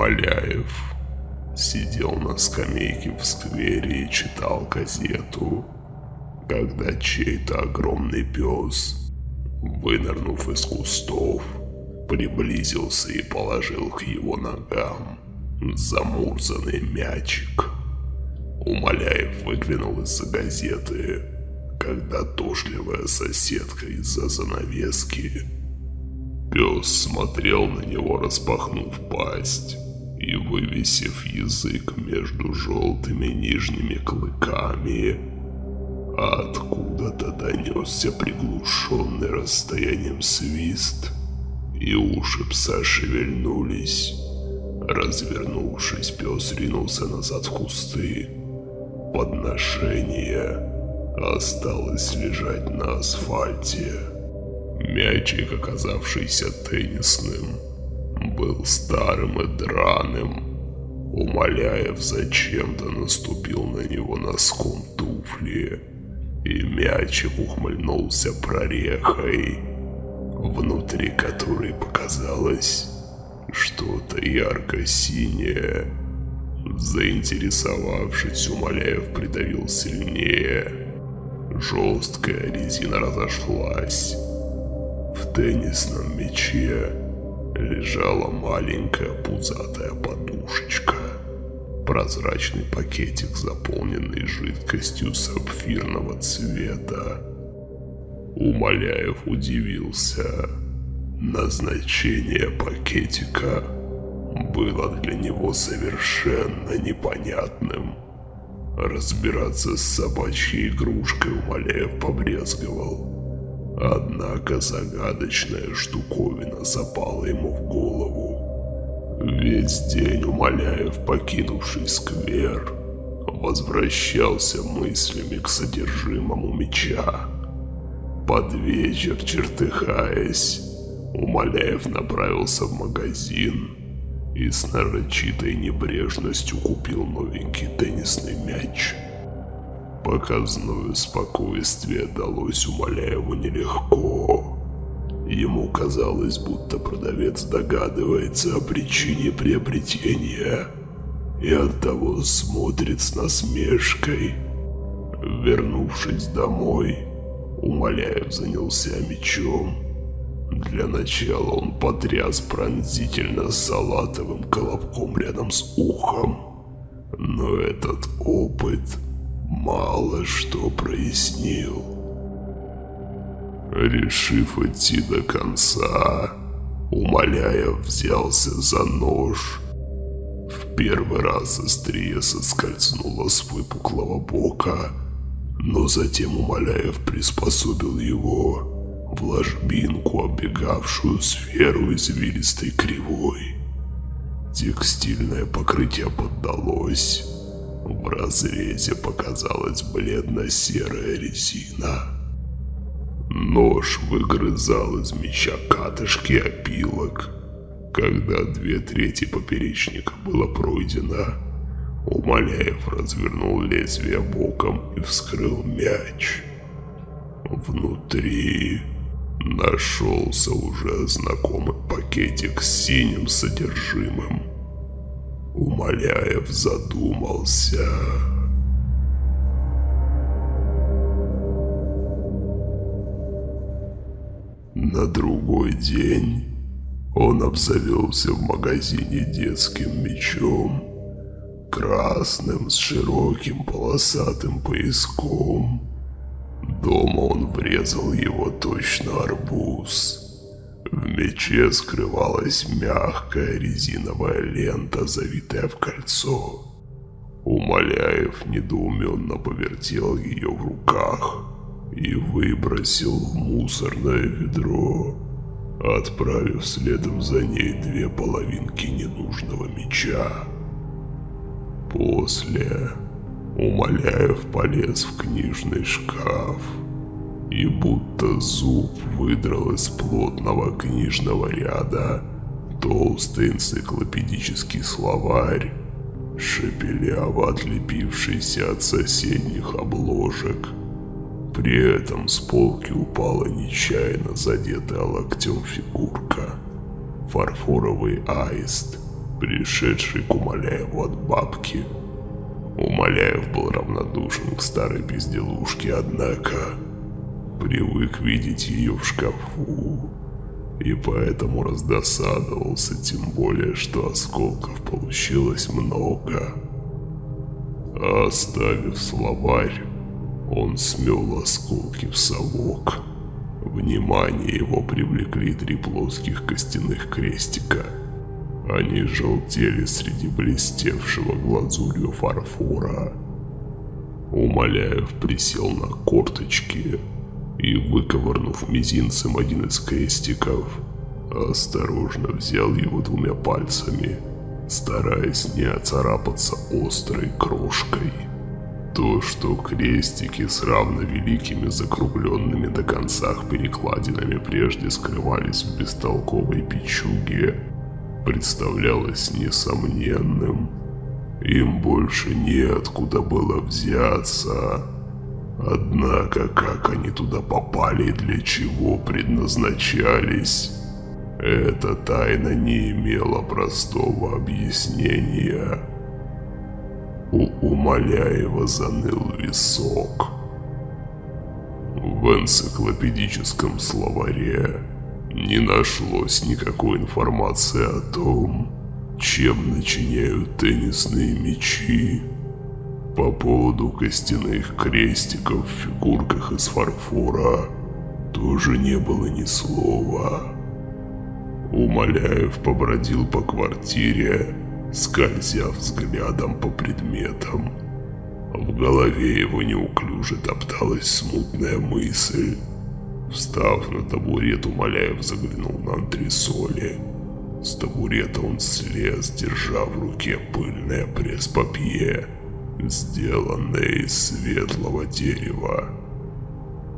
Умоляев сидел на скамейке в сквере и читал газету, когда чей-то огромный пес, вынырнув из кустов, приблизился и положил к его ногам замурзанный мячик. Умоляев выглянул из-за газеты, когда тошливая соседка из-за занавески. Пес смотрел на него, распахнув пасть и вывесив язык между желтыми нижними клыками. Откуда-то донесся приглушенный расстоянием свист, и уши пса шевельнулись. Развернувшись, пес ринулся назад в кусты. Подношение осталось лежать на асфальте. Мячик, оказавшийся теннисным, был старым и драным. Умоляев зачем-то наступил на него носком туфли, и мячик ухмыльнулся прорехой, внутри которой показалось что-то ярко-синее. Заинтересовавшись, Умоляев придавил сильнее. Жесткая резина разошлась. В теннисном мяче лежала маленькая пузатая подушечка. Прозрачный пакетик, заполненный жидкостью сапфирного цвета. Умоляев удивился. Назначение пакетика было для него совершенно непонятным. Разбираться с собачьей игрушкой Умоляев побрезговал. Однако загадочная штуковина запала ему в голову. Весь день Умоляев, покинувший сквер, возвращался мыслями к содержимому меча. Под вечер, чертыхаясь, Умоляев направился в магазин и с нарочитой небрежностью купил новенький теннисный мяч. Показное спокойствие далось Умоляеву нелегко. Ему казалось, будто продавец догадывается о причине приобретения и оттого смотрит с насмешкой. Вернувшись домой, Умоляев занялся мечом для начала он потряс пронзительно салатовым колобком рядом с ухом. Но этот опыт мало что прояснил. Решив идти до конца, умоляя, взялся за нож. В первый раз острие соскользнуло с выпуклого бока, но затем Умоляев приспособил его в ложбинку, оббегавшую сферу извилистой кривой. Текстильное покрытие поддалось. В разрезе показалась бледно-серая резина. Нож выгрызал из меча катышки опилок. Когда две трети поперечника было пройдено, Умоляев развернул лезвие боком и вскрыл мяч. Внутри Нашелся уже знакомый пакетик с синим содержимым. Умоляев задумался. На другой день он обзавелся в магазине детским мечом, красным с широким полосатым пояском. Дома он врезал его точно арбуз. В мече скрывалась мягкая резиновая лента, завитая в кольцо. Умоляев недоуменно повертел ее в руках и выбросил в мусорное ведро, отправив следом за ней две половинки ненужного меча. После Умоляев полез в книжный шкаф и будто зуб выдрал из плотного книжного ряда толстый энциклопедический словарь, шепеляво отлепившийся от соседних обложек. При этом с полки упала нечаянно задетая локтем фигурка. Фарфоровый аист пришедший к Умоляеву от бабки. Умоляев был равнодушен к старой безделушке, однако привык видеть ее в шкафу и поэтому раздосадовался, тем более, что осколков получилось много. Оставив словарь, он смел осколки в совок. Внимание его привлекли три плоских костяных крестика. Они желтели среди блестевшего глазурью фарфора. Умоляев присел на корточки и, выковырнув мизинцем один из крестиков, осторожно взял его двумя пальцами, стараясь не оцарапаться острой крошкой. То, что крестики с равно великими закругленными до концах перекладинами прежде скрывались в бестолковой печуге, представлялось несомненным. Им больше неоткуда было взяться. Однако, как они туда попали и для чего предназначались, эта тайна не имела простого объяснения. У Умоляева заныл висок. В энциклопедическом словаре не нашлось никакой информации о том, чем начиняют теннисные мячи. По поводу костяных крестиков в фигурках из фарфора тоже не было ни слова. Умоляев побродил по квартире, скользя взглядом по предметам. В голове его неуклюже топталась смутная мысль. Встав на табурет, Умоляев заглянул на антресоли. С табурета он слез, держа в руке пыльное пресс-папье сделанное из светлого дерева.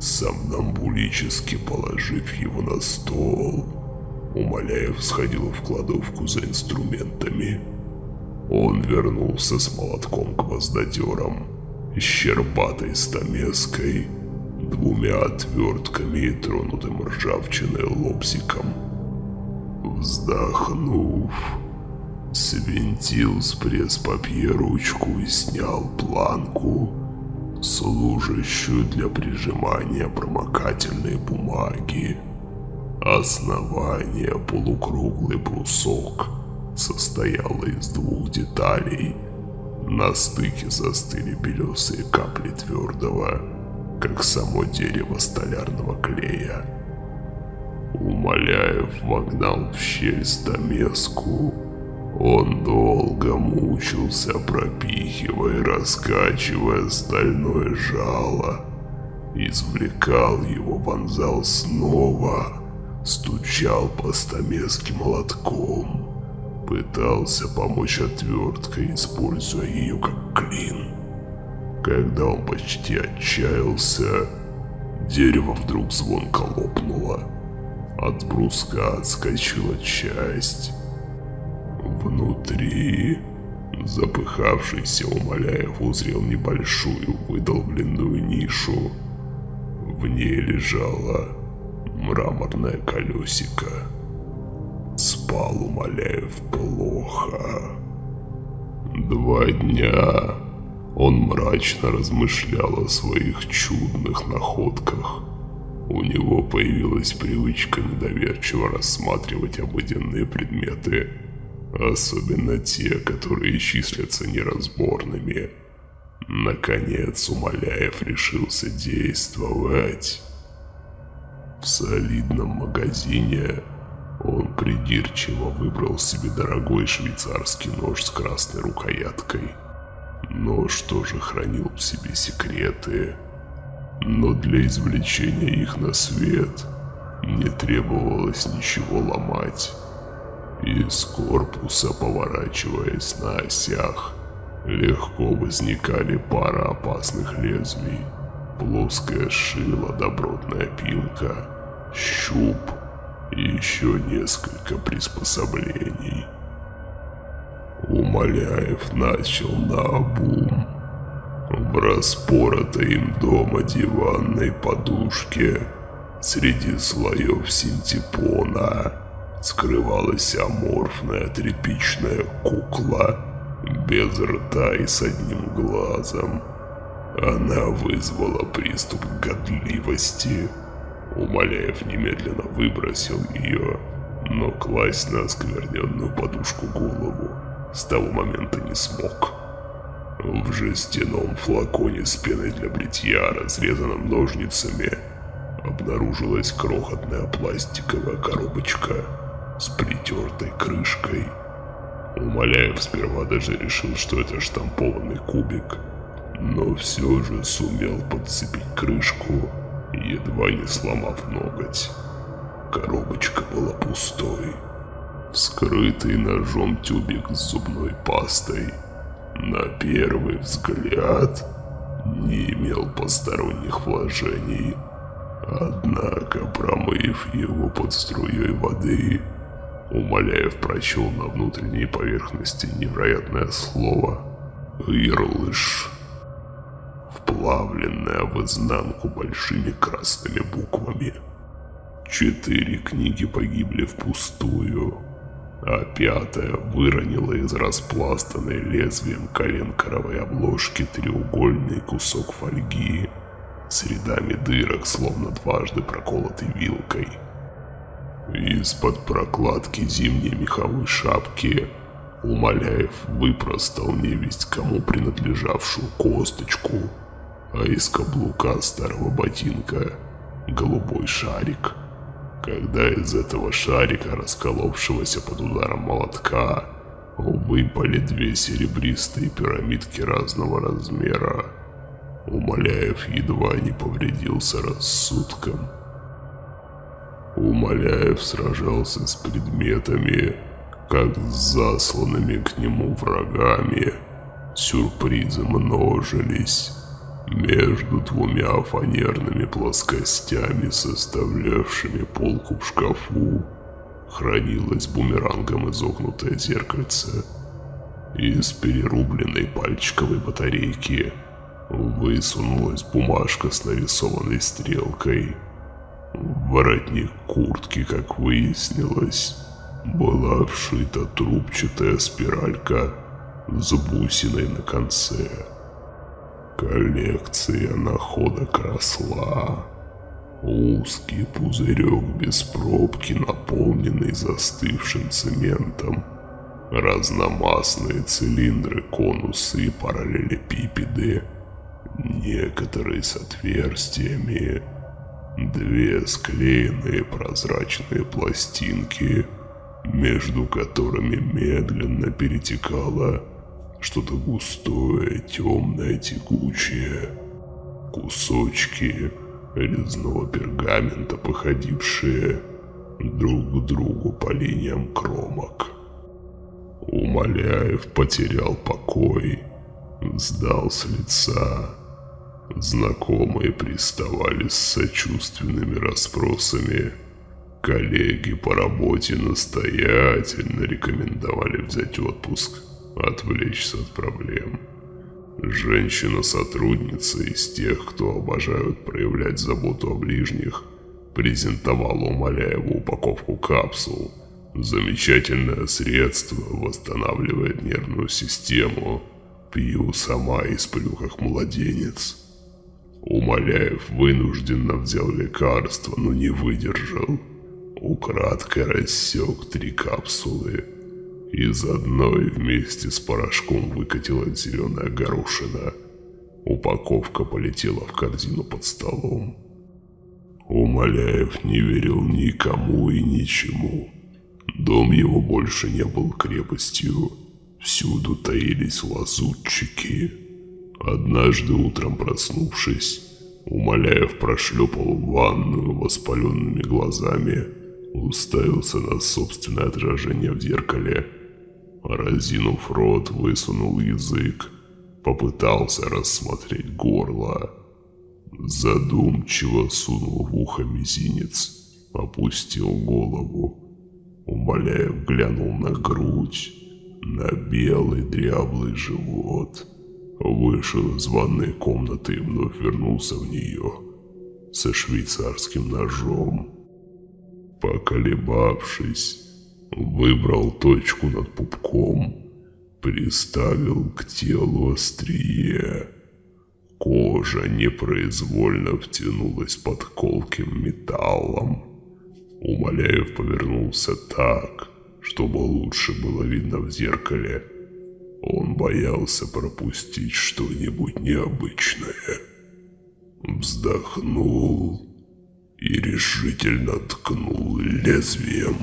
Сомнамбулически положив его на стол, Умоляев сходил в кладовку за инструментами. Он вернулся с молотком-гвоздодером, щербатой стамеской, двумя отвертками и тронутым ржавчиной лобзиком. Вздохнув, свинтил с пресс-папье ручку и снял планку, служащую для прижимания промокательной бумаги. Основание полукруглый брусок состояло из двух деталей. На стыке застыли белесые капли твердого, как само дерево столярного клея. Умоляев вогнал в щель стамеску, он долго мучился, пропихивая, раскачивая стальное жало. Извлекал его, вонзал снова, стучал по стамеске молотком. Пытался помочь отверткой, используя ее как клин. Когда он почти отчаялся, дерево вдруг звонко лопнуло. От бруска отскочила часть. Внутри запыхавшийся Умоляев узрел небольшую выдолбленную нишу. В ней лежало мраморное колесико. Спал Умоляев плохо. Два дня он мрачно размышлял о своих чудных находках. У него появилась привычка недоверчиво рассматривать обыденные предметы – Особенно те, которые числятся неразборными. Наконец Умоляев решился действовать. В солидном магазине он придирчиво выбрал себе дорогой швейцарский нож с красной рукояткой. Нож тоже хранил в себе секреты, но для извлечения их на свет не требовалось ничего ломать. Из корпуса, поворачиваясь на осях, легко возникали пара опасных лезвий. Плоское шило, добротная пилка, щуп и еще несколько приспособлений. Умоляев начал на обум. В распоротой им дома диванной подушке среди слоев синтепона скрывалась аморфная тряпичная кукла без рта и с одним глазом. Она вызвала приступ годливости. Умоляев немедленно выбросил ее, но класть на оскверненную подушку голову с того момента не смог. В жестяном флаконе с пеной для бритья, разрезанном ножницами, обнаружилась крохотная пластиковая коробочка с притертой крышкой. Умоляев сперва даже решил, что это штампованный кубик, но все же сумел подцепить крышку, едва не сломав ноготь. Коробочка была пустой. Вскрытый ножом тюбик с зубной пастой на первый взгляд не имел посторонних вложений. Однако, промыв его под струей воды, Умоляев прочел на внутренней поверхности невероятное слово «Ирлыш», вплавленное в изнанку большими красными буквами. Четыре книги погибли впустую, а пятая выронила из распластанной лезвием коленкоровой обложки треугольный кусок фольги с рядами дырок, словно дважды проколотый вилкой – из-под прокладки зимней меховой шапки Умоляев выпростал невесть кому принадлежавшую косточку, а из каблука старого ботинка голубой шарик. Когда из этого шарика, расколовшегося под ударом молотка, выпали две серебристые пирамидки разного размера, Умоляев едва не повредился рассудком. Умоляев сражался с предметами, как с засланными к нему врагами. Сюрпризы множились. Между двумя фанерными плоскостями, составлявшими полку в шкафу, хранилось бумерангом изогнутое зеркальце. Из перерубленной пальчиковой батарейки высунулась бумажка с нарисованной стрелкой – воротник куртки, как выяснилось, была вшита трубчатая спиралька с бусиной на конце. Коллекция находок росла. Узкий пузырек без пробки, наполненный застывшим цементом. Разномастные цилиндры, конусы и параллелепипеды. Некоторые с отверстиями, Две склеенные прозрачные пластинки, между которыми медленно перетекало что-то густое, темное, текучее. Кусочки резного пергамента, походившие друг к другу по линиям кромок. Умоляев потерял покой, сдал с лица Знакомые приставали с сочувственными расспросами. Коллеги по работе настоятельно рекомендовали взять отпуск, отвлечься от проблем. Женщина-сотрудница из тех, кто обожают проявлять заботу о ближних, презентовала Умоляеву упаковку капсул. Замечательное средство восстанавливает нервную систему. Пью сама и сплю как младенец. Умоляев вынужденно взял лекарство, но не выдержал. Украдкой рассек три капсулы. Из одной вместе с порошком выкатилась зеленая горошина. Упаковка полетела в корзину под столом. Умоляев не верил никому и ничему. Дом его больше не был крепостью. Всюду таились лазутчики. Однажды утром проснувшись, Умоляев прошлепал в ванную воспаленными глазами, уставился на собственное отражение в зеркале. Разинув рот, высунул язык, попытался рассмотреть горло. Задумчиво сунул в ухо мизинец, опустил голову. Умоляев глянул на грудь, на белый дряблый живот – Вышел из ванной комнаты и вновь вернулся в нее со швейцарским ножом. Поколебавшись, Выбрал точку над пупком, приставил к телу острие. Кожа непроизвольно втянулась под колким металлом. Умоляев повернулся так, чтобы лучше было видно в зеркале. Он боялся пропустить что-нибудь необычное. Вздохнул и решительно ткнул лезвием